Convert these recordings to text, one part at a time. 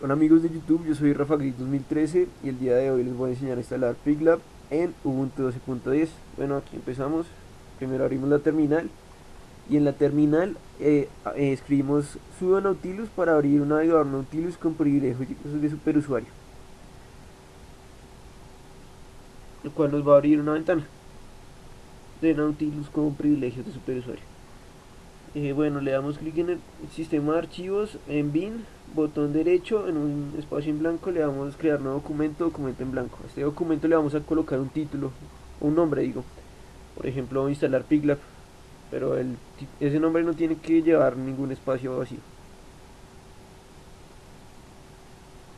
Hola amigos de YouTube, yo soy Rafa Gris 2013 y el día de hoy les voy a enseñar a instalar PigLab en Ubuntu 12.10 Bueno, aquí empezamos, primero abrimos la terminal y en la terminal eh, eh, escribimos sudo nautilus para abrir un navegador nautilus con privilegios de superusuario el cual nos va a abrir una ventana de nautilus con privilegios de superusuario. Eh, bueno, le damos clic en el sistema de archivos, en bin, botón derecho, en un espacio en blanco le damos crear nuevo documento, documento en blanco. A este documento le vamos a colocar un título, un nombre digo. Por ejemplo, instalar PigLab, pero ese nombre no tiene que llevar ningún espacio vacío.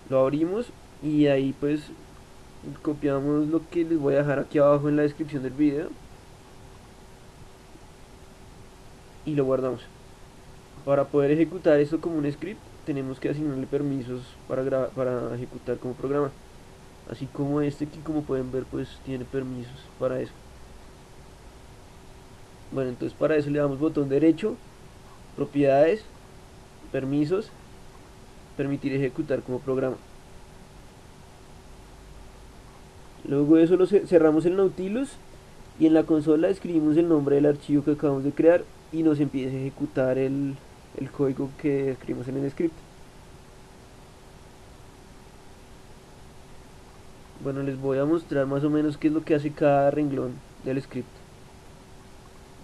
Lo abrimos y ahí pues copiamos lo que les voy a dejar aquí abajo en la descripción del video y lo guardamos. Para poder ejecutar esto como un script tenemos que asignarle permisos para, para ejecutar como programa. Así como este aquí como pueden ver pues tiene permisos para eso. Bueno entonces para eso le damos botón derecho, propiedades, permisos, permitir ejecutar como programa. Luego de eso lo cerramos el Nautilus y en la consola escribimos el nombre del archivo que acabamos de crear y nos empieza a ejecutar el, el código que escribimos en el script. Bueno, les voy a mostrar más o menos qué es lo que hace cada renglón del script.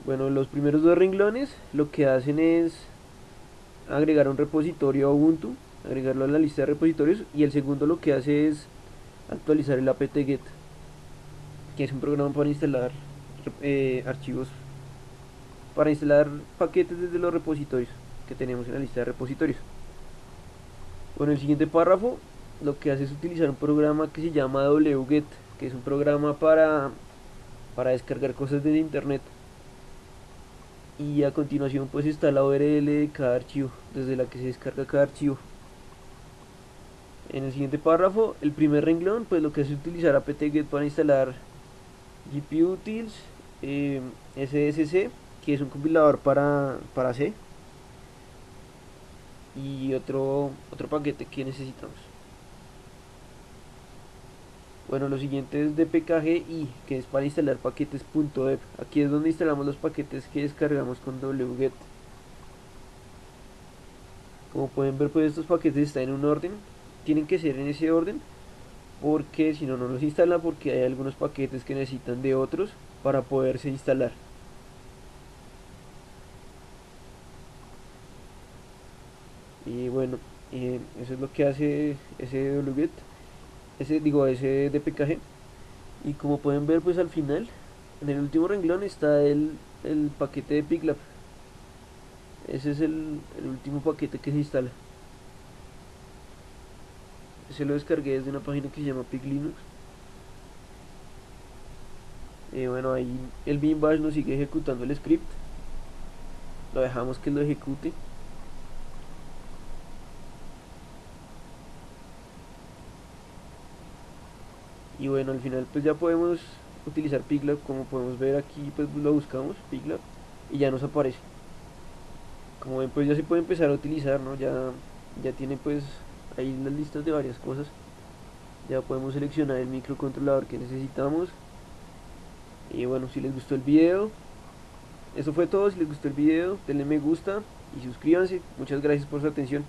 Bueno, los primeros dos renglones lo que hacen es agregar un repositorio a Ubuntu, agregarlo a la lista de repositorios y el segundo lo que hace es actualizar el apt-get, que es un programa para instalar eh, archivos para instalar paquetes desde los repositorios que tenemos en la lista de repositorios. Bueno, el siguiente párrafo lo que hace es utilizar un programa que se llama wget, que es un programa para, para descargar cosas desde internet. Y a continuación pues está la URL de cada archivo, desde la que se descarga cada archivo. En el siguiente párrafo, el primer renglón, pues lo que hace es utilizar apt-get para instalar gputils, eh, sdsc que es un compilador para, para C y otro, otro paquete que necesitamos. Bueno lo siguiente es dpkg que es para instalar paquetes .deb aquí es donde instalamos los paquetes que descargamos con wget como pueden ver pues estos paquetes están en un orden. Tienen que ser en ese orden porque si no no los instala porque hay algunos paquetes que necesitan de otros para poderse instalar y bueno eso es lo que hace ese wget ese digo ese dpkg y como pueden ver pues al final en el último renglón está el, el paquete de piglab ese es el, el, último paquete que se instala. Ese lo descargué desde una página que se llama piglinux. Y bueno ahí el bin bash nos sigue ejecutando el script. Lo dejamos que lo ejecute y bueno al final pues ya podemos utilizar Piglab como podemos ver aquí pues lo buscamos Piglab y ya nos aparece. Como ven pues ya se puede empezar a utilizar no ya ya tiene pues ahí las listas de varias cosas. Ya podemos seleccionar el microcontrolador que necesitamos. Y bueno si les gustó el video eso fue todo. Si les gustó el video denle me gusta y suscríbanse. Muchas gracias por su atención